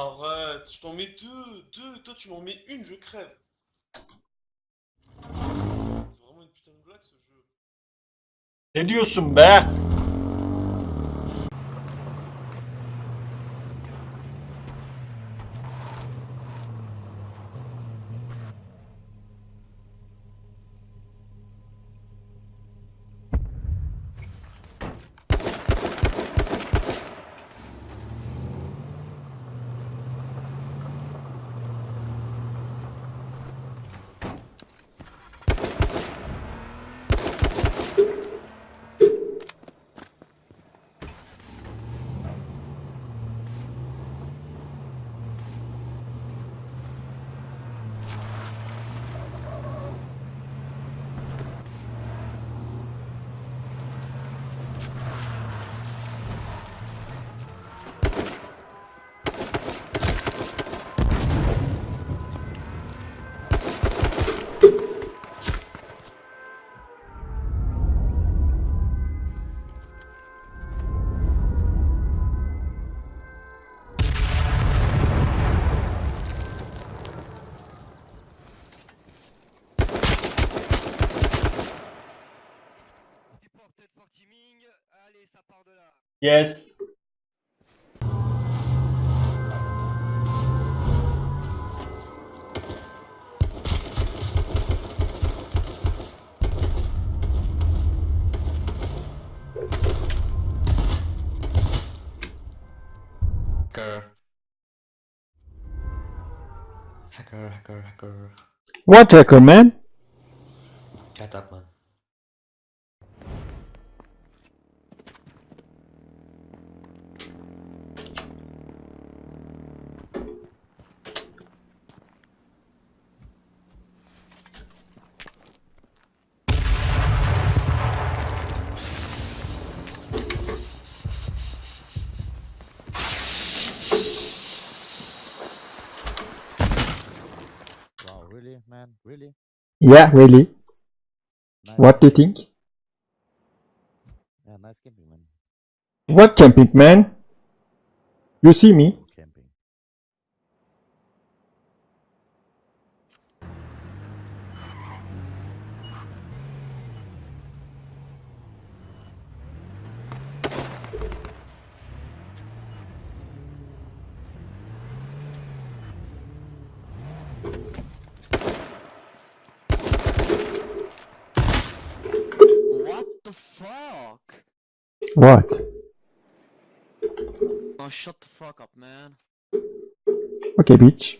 arrête, je t'en mets deux, deux, toi tu m'en mets une, je crève. C'est vraiment une putain de blague ce jeu. Ne diyorsun be? Yes. Hacker. Hacker, hacker, hacker. What hacker man? Shut up, man. Really, man? Really? Yeah, really. Nice. What do you think? Yeah, nice camping, man. What camping man? You see me? Camping. What the fuck? What? Oh, shut the fuck up, man. Okay, bitch.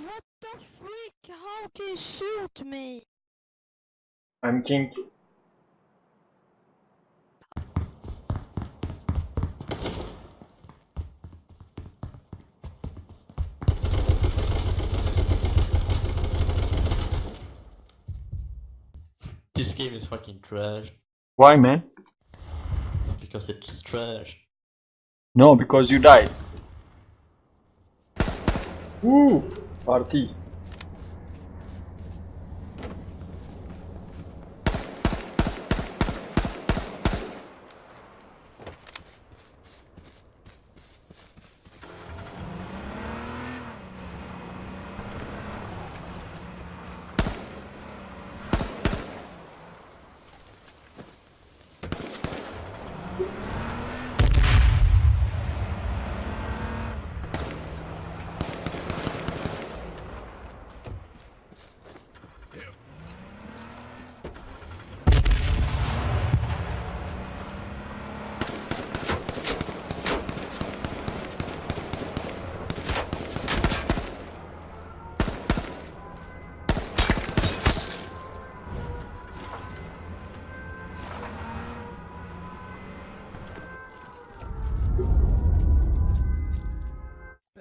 What the freak? How can you shoot me? I'm king. This game is fucking trash. Why, man? Because it's trash. No, because you died. Woo! Party.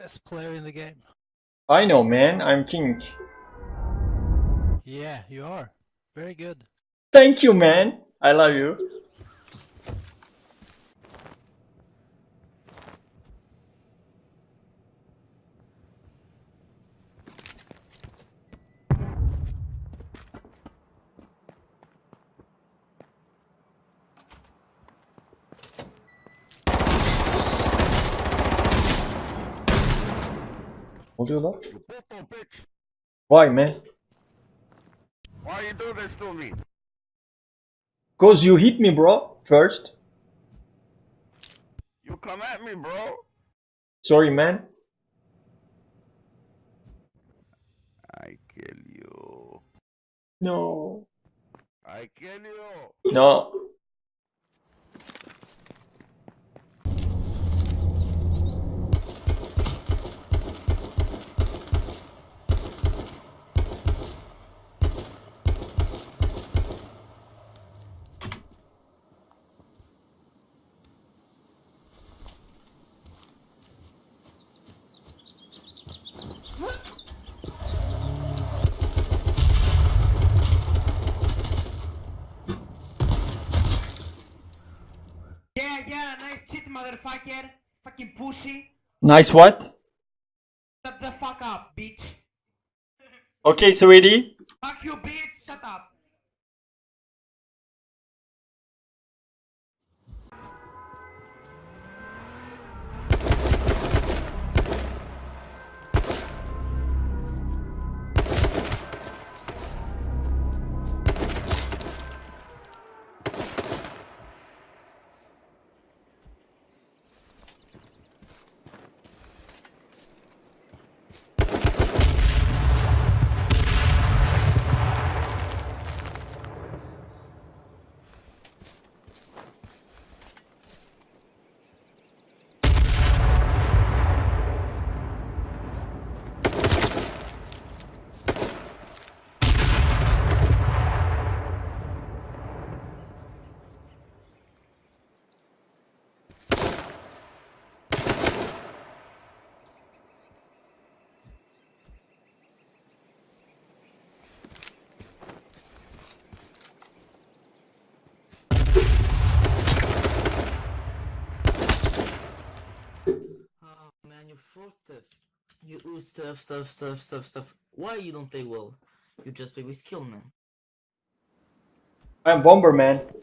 Best player in the game. I know, man. I'm king. Yeah, you are. Very good. Thank you, man. I love you. Oluyor lan? Why man? Why you do this to me? Cause you hit me bro, first. You come at me, bro. Sorry man. I kill you. No. I kill you. No. Yeah, yeah, nice motherfucker. Fucking pussy. Nice what? Shut the fuck up, bitch. Okay, sweetie. Fuck you, bitch. Shut up. Oh man, you're full stuff. You ooze stuff, stuff, stuff, stuff, stuff. Why you don't play well? You just play with skill, man. I'm Bomberman.